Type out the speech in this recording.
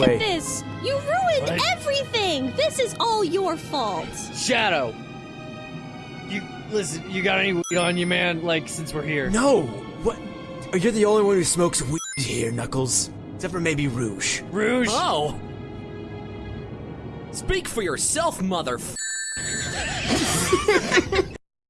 Look at this! You ruined What? everything! This is all your fault! Shadow. You listen. You got any weed on you, man? Like since we're here. No! What? You're the only one who smokes weed here, Knuckles. Except for maybe Rouge. Rouge. Oh! Speak for yourself, mother.